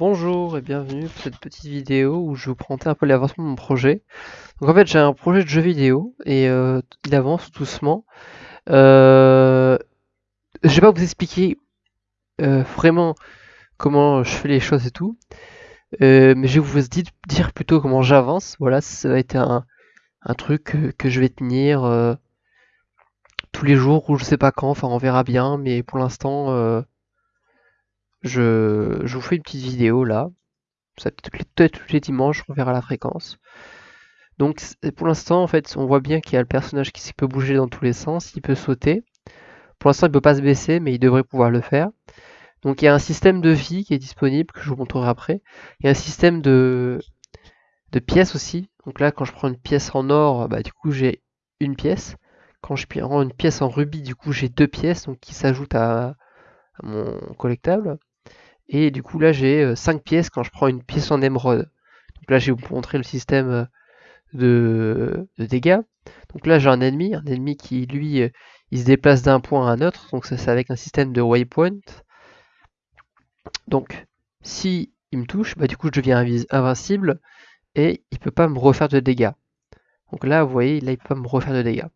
Bonjour et bienvenue pour cette petite vidéo où je vous présenter un peu l'avancement de mon projet. Donc en fait j'ai un projet de jeu vidéo et euh, il avance doucement. Euh, je vais pas vous expliquer euh, vraiment comment je fais les choses et tout, mais je vais vous dire plutôt comment j'avance. Voilà, ça va être un, truc que, je vais tenir tous les jours ou je sais pas quand, enfin on verra bien, mais pour l'instant je, vous fais une petite vidéo là. Ça peut-être tous les dimanches, on verra la fréquence. Donc pour l'instant, en fait, on voit bien qu'il y a le personnage qui peut bouger dans tous les sens, il peut sauter. Pour l'instant, il ne peut pas se baisser, mais il devrait pouvoir le faire. Donc il y a un système de vie qui est disponible, que je vous montrerai après. Il y a un système de, de pièces aussi. Donc là, quand je prends une pièce en or, bah, du coup j'ai une pièce. Quand je prends une pièce en rubis, du coup j'ai deux pièces, donc qui s'ajoutent à mon collectable. Et du coup là j'ai 5 euh, pièces quand je prends une pièce en émeraude. Donc là je vais vous montrer le système euh, de, dégâts. Donc là j'ai un ennemi, un ennemi qui lui euh, il se déplace d'un point à un autre, donc ça c'est avec un système de waypoint. Donc si il me touche, bah du coup je deviens invincible et il peut pas me refaire de dégâts. Donc là vous voyez, là il peut pas me refaire de dégâts.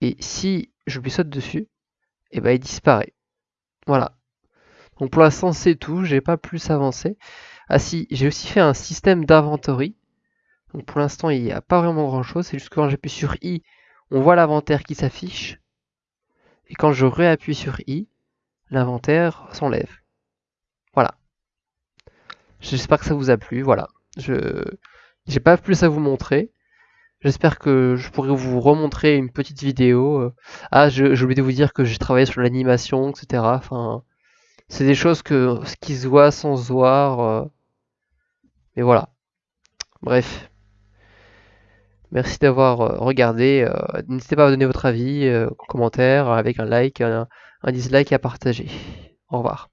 Et si je lui saute dessus, et eh bah il disparaît. Voilà, donc pour l'instant c'est tout, j'ai pas plus avancé. Ah si, j'ai aussi fait un système d'inventory. Donc pour l'instant il n'y a pas vraiment grand chose, c'est juste que quand j'appuie sur I, on voit l'inventaire qui s'affiche. Et quand je réappuie sur I, l'inventaire s'enlève. Voilà. J'espère que ça vous a plu, voilà. Je j'ai pas plus à vous montrer. J'espère que je pourrai vous remontrer une petite vidéo. Ah, j'ai oublié de vous dire que j'ai travaillé sur l'animation, etc. Enfin, c'est des choses que, qui se voient sans se voir. Euh. mais voilà. Bref. Merci d'avoir euh, regardé. Euh, n'hésitez pas à donner votre avis en commentaire avec un like, un dislike et à partager. Au revoir.